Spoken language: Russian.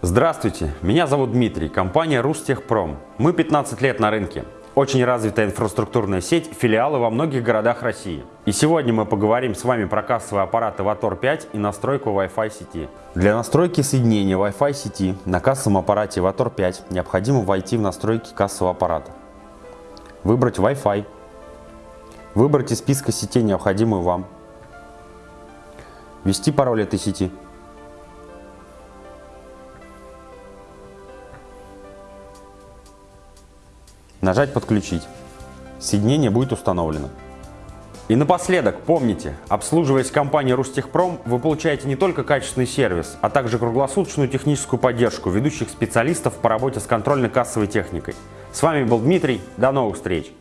Здравствуйте, меня зовут Дмитрий, компания Рустехпром. Мы 15 лет на рынке. Очень развитая инфраструктурная сеть, филиалы во многих городах России. И сегодня мы поговорим с вами про кассовые аппараты Vator 5 и настройку Wi-Fi сети. Для настройки соединения Wi-Fi сети на кассовом аппарате Vator 5 необходимо войти в настройки кассового аппарата. Выбрать Wi-Fi. Выбрать из списка сетей необходимую вам. Ввести пароль этой сети. Нажать «Подключить». Соединение будет установлено. И напоследок, помните, обслуживаясь компанией Рустехпром, вы получаете не только качественный сервис, а также круглосуточную техническую поддержку ведущих специалистов по работе с контрольно-кассовой техникой. С вами был Дмитрий, до новых встреч!